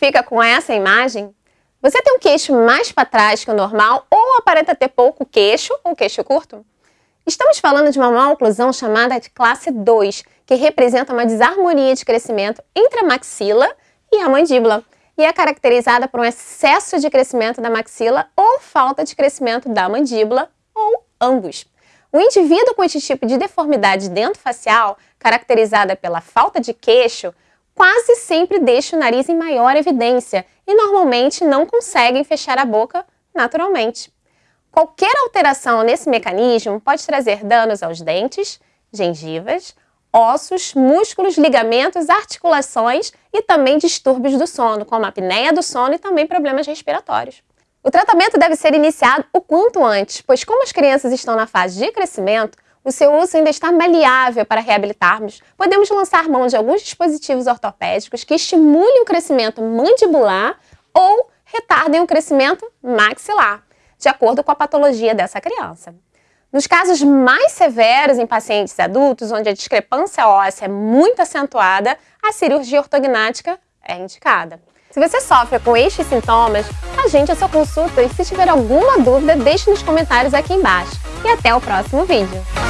identifica com essa imagem? Você tem um queixo mais para trás que o normal ou aparenta ter pouco queixo ou queixo curto? Estamos falando de uma maloclusão chamada de classe 2, que representa uma desarmonia de crescimento entre a maxila e a mandíbula, e é caracterizada por um excesso de crescimento da maxila ou falta de crescimento da mandíbula, ou ambos. O indivíduo com este tipo de deformidade dentofacial, caracterizada pela falta de queixo, quase sempre deixa o nariz em maior evidência e normalmente não conseguem fechar a boca naturalmente. Qualquer alteração nesse mecanismo pode trazer danos aos dentes, gengivas, ossos, músculos, ligamentos, articulações e também distúrbios do sono, como apneia do sono e também problemas respiratórios. O tratamento deve ser iniciado o quanto antes, pois como as crianças estão na fase de crescimento, o seu uso ainda está maleável para reabilitarmos. Podemos lançar mão de alguns dispositivos ortopédicos que estimulem o crescimento mandibular ou retardem o crescimento maxilar, de acordo com a patologia dessa criança. Nos casos mais severos em pacientes adultos, onde a discrepância óssea é muito acentuada, a cirurgia ortognática é indicada. Se você sofre com estes sintomas, agende a sua consulta e se tiver alguma dúvida, deixe nos comentários aqui embaixo. E até o próximo vídeo!